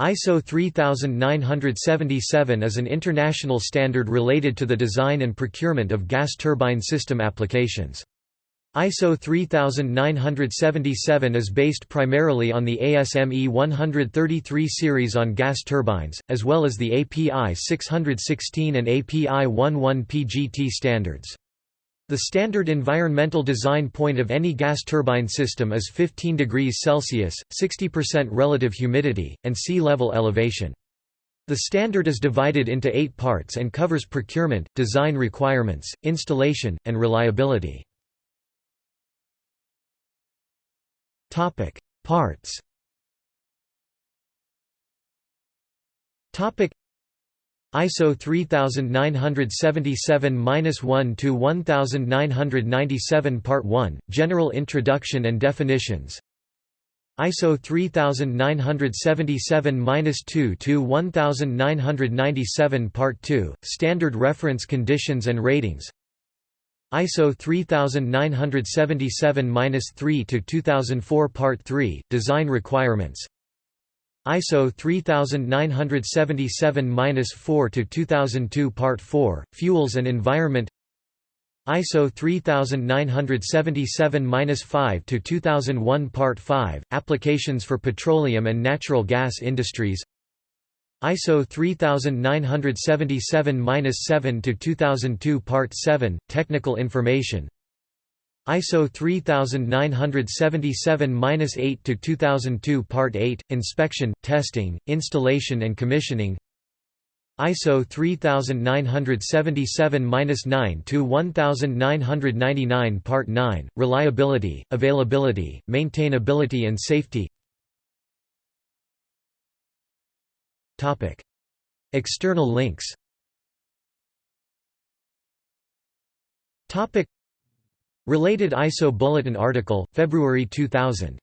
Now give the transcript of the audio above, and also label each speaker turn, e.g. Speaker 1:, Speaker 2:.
Speaker 1: ISO 3977 is an international standard related to the design and procurement of gas turbine system applications. ISO 3977 is based primarily on the ASME 133 series on gas turbines, as well as the API 616 and API 11 PGT standards. The standard environmental design point of any gas turbine system is 15 degrees Celsius, 60% relative humidity, and sea level elevation. The standard is divided into eight parts and covers procurement, design requirements, installation, and reliability. Parts ISO 3977-1 to 1997 Part 1 General Introduction and Definitions. ISO 3977-2 to 1997 Part 2 Standard Reference Conditions and Ratings. ISO 3977-3 to 2004 Part 3 Design Requirements ISO 3977-4 to 2002 Part 4 Fuels and Environment. ISO 3977-5 to 2001 Part 5 Applications for Petroleum and Natural Gas Industries. ISO 3977-7 to 2002 Part 7 Technical Information ISO 3977-8 to 2002 Part 8 Inspection, Testing, Installation and Commissioning. ISO 3977-9 to 1999 Part 9 Reliability, Availability, Maintainability and Safety. Topic. External links. Topic Related ISO Bulletin article, February 2000